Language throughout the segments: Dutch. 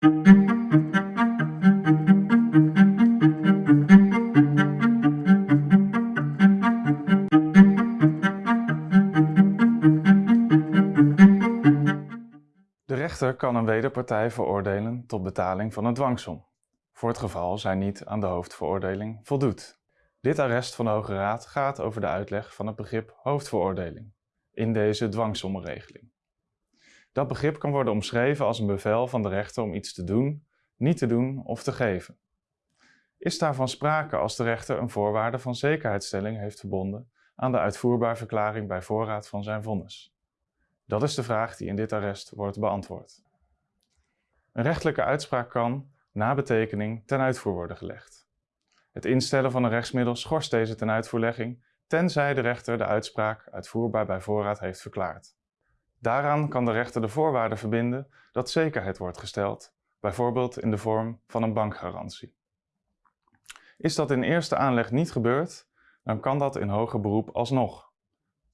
De rechter kan een wederpartij veroordelen tot betaling van een dwangsom, voor het geval zij niet aan de hoofdveroordeling voldoet. Dit arrest van de Hoge Raad gaat over de uitleg van het begrip hoofdveroordeling in deze dwangsommenregeling. Dat begrip kan worden omschreven als een bevel van de rechter om iets te doen, niet te doen of te geven. Is daarvan sprake als de rechter een voorwaarde van zekerheidsstelling heeft verbonden aan de uitvoerbaar verklaring bij voorraad van zijn vonnis? Dat is de vraag die in dit arrest wordt beantwoord. Een rechtelijke uitspraak kan, na betekening, ten uitvoer worden gelegd. Het instellen van een rechtsmiddel schorst deze ten uitvoerlegging, tenzij de rechter de uitspraak uitvoerbaar bij voorraad heeft verklaard. Daaraan kan de rechter de voorwaarde verbinden dat zekerheid wordt gesteld, bijvoorbeeld in de vorm van een bankgarantie. Is dat in eerste aanleg niet gebeurd, dan kan dat in hoger beroep alsnog.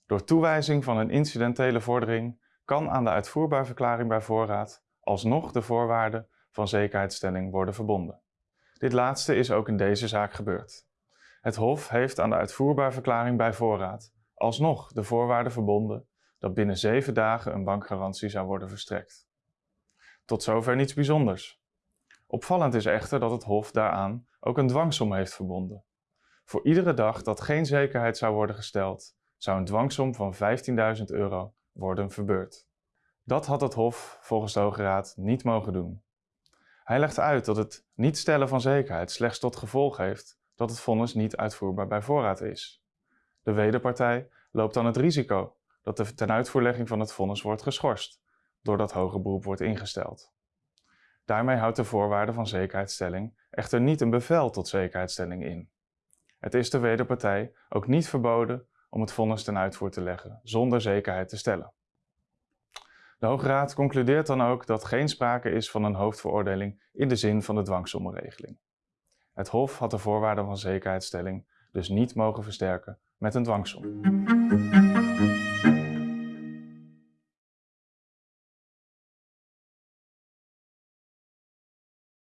Door toewijzing van een incidentele vordering kan aan de uitvoerbaar verklaring bij voorraad alsnog de voorwaarde van zekerheidsstelling worden verbonden. Dit laatste is ook in deze zaak gebeurd. Het Hof heeft aan de uitvoerbaar verklaring bij voorraad alsnog de voorwaarde verbonden dat binnen zeven dagen een bankgarantie zou worden verstrekt. Tot zover niets bijzonders. Opvallend is echter dat het Hof daaraan ook een dwangsom heeft verbonden. Voor iedere dag dat geen zekerheid zou worden gesteld, zou een dwangsom van 15.000 euro worden verbeurd. Dat had het Hof volgens de Hoge Raad niet mogen doen. Hij legt uit dat het niet stellen van zekerheid slechts tot gevolg heeft dat het vonnis niet uitvoerbaar bij voorraad is. De wederpartij loopt dan het risico dat de tenuitvoerlegging van het vonnis wordt geschorst, doordat hoger beroep wordt ingesteld. Daarmee houdt de voorwaarde van zekerheidsstelling echter niet een bevel tot zekerheidsstelling in. Het is de wederpartij ook niet verboden om het vonnis ten uitvoer te leggen zonder zekerheid te stellen. De Hoge Raad concludeert dan ook dat geen sprake is van een hoofdveroordeling in de zin van de dwangsommenregeling. Het Hof had de voorwaarden van zekerheidsstelling dus niet mogen versterken met een dwangsom.